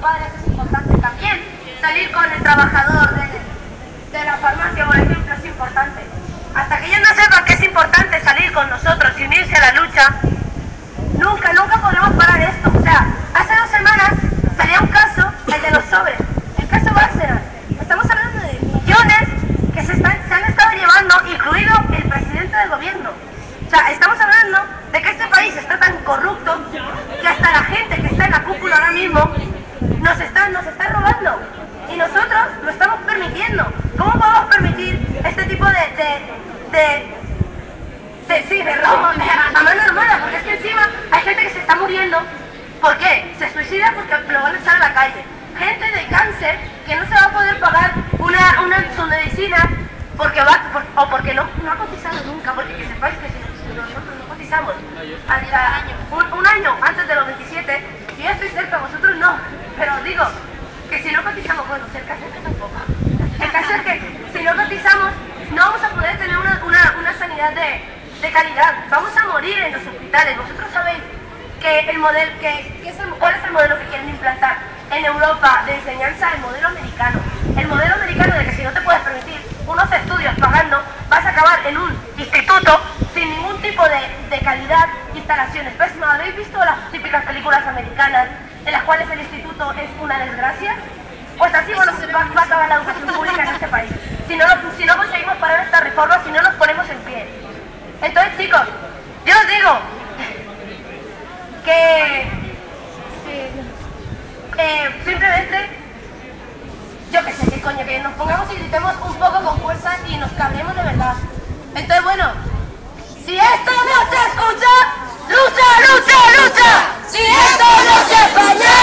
padres es importante, también salir con el trabajador de, la farmacia, por ejemplo, es importante. Hasta que ellos no sepan que es importante salir con nosotros y unirse a la lucha, nunca, nunca podremos parar esto. O sea, hace dos semanas salía un caso, el de los sobres, el caso Bárcenas. Estamos hablando de millones que se han estado llevando, incluido el presidente del gobierno. O sea, estamos hablando de que este país está tan corrupto que hasta la gente que está en la cúpula ahora mismo nos está, nos está robando. Y nosotros lo estamos permitiendo. ¿Cómo podemos permitir este tipo de, de, de de, sí, de robo, de a mano armada, porque es que encima hay gente que se está muriendo. ¿Por qué? Se suicida porque lo van a echar a la calle. Gente de cáncer que no se va a poder pagar una, una, su medicina porque va, por- o porque no, no ha cotizado nunca, porque que sepáis que si, nosotros no cotizamos hasta un, un año antes de los 27, yo ya estoy cerca, vosotros no, pero digo que si no cotizamos, bueno, cerca, cerca tampoco. El caso es que si no cotizamos, no vamos a poder tener una, una, una sanidad de, de calidad. Vamos a morir en los hospitales. Vosotros sabéis que el modelo, que, que es el- cuál es el modelo que quieren implantar en Europa de enseñanza, el modelo americano. El modelo americano de que si no te puedes permitir unos estudios pagando, vas a acabar en un instituto sin ningún tipo de, de calidad, instalaciones. Pues, ¿no habéis visto las típicas películas americanas en las cuales el instituto es una desgracia? Pues así bueno, va, va a acabar la educación pública en este país. Si no, si no conseguimos parar esta reforma, si no nos ponemos en pie. Entonces, chicos, yo os digo que eh, simplemente, yo que sé qué que nos pongamos y gritemos un poco con fuerza y nos cabremos de verdad. Entonces, bueno, si esto no se escucha, lucha, lucha, lucha. Si esto no se falla,